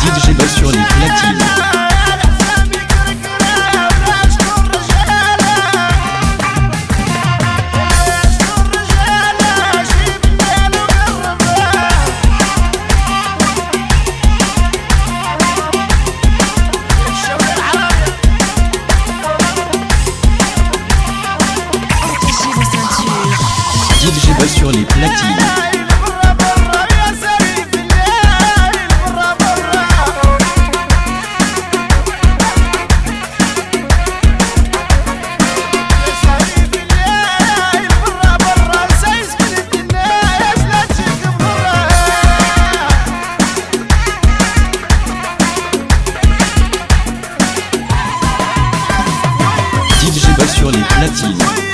DJ Bass sur les platines. DJ Bass sur les platines. sur les platines.